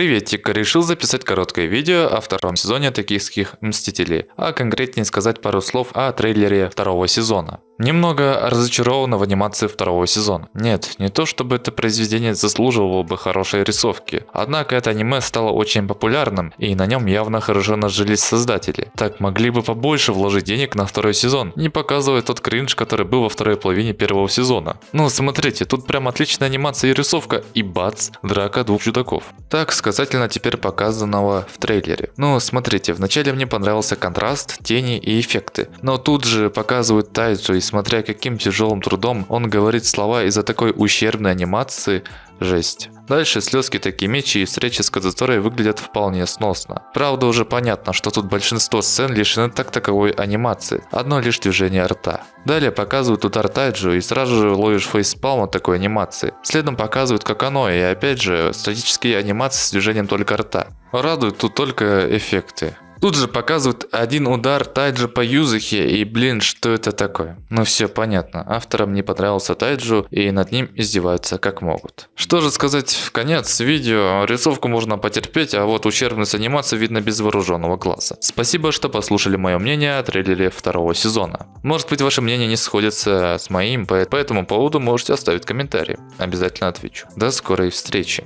Приветик, решил записать короткое видео о втором сезоне Токийских Мстителей, а конкретнее сказать пару слов о трейлере второго сезона. Немного разочарован в анимации второго сезона. Нет, не то чтобы это произведение заслуживало бы хорошей рисовки. Однако это аниме стало очень популярным, и на нем явно хорошо нажились создатели. Так могли бы побольше вложить денег на второй сезон, не показывая тот кринж, который был во второй половине первого сезона. Ну смотрите, тут прям отличная анимация и рисовка, и бац, драка двух чудаков. Так сказательно теперь показанного в трейлере. Ну смотрите, вначале мне понравился контраст, тени и эффекты, но тут же показывают Тайджу и смотря каким тяжелым трудом он говорит слова из-за такой ущербной анимации, жесть. Дальше слезки такие мечи и встречи с Кадзаторой выглядят вполне сносно. Правда уже понятно, что тут большинство сцен лишены так таковой анимации, одно лишь движение рта. Далее показывают удар Тайджу и сразу же ловишь фейспалм от такой анимации. Следом показывают как оно и опять же статические анимации с движением только рта. Радуют тут только эффекты. Тут же показывают один удар Тайджа по Юзахе и блин, что это такое? Ну все понятно, авторам не понравился Тайджу и над ним издеваются как могут. Что же сказать в конец видео, рисовку можно потерпеть, а вот ущербность анимации видно без вооруженного глаза. Спасибо, что послушали мое мнение о трейлере второго сезона. Может быть ваше мнение не сходится с моим, по этому поводу можете оставить комментарий, обязательно отвечу. До скорой встречи.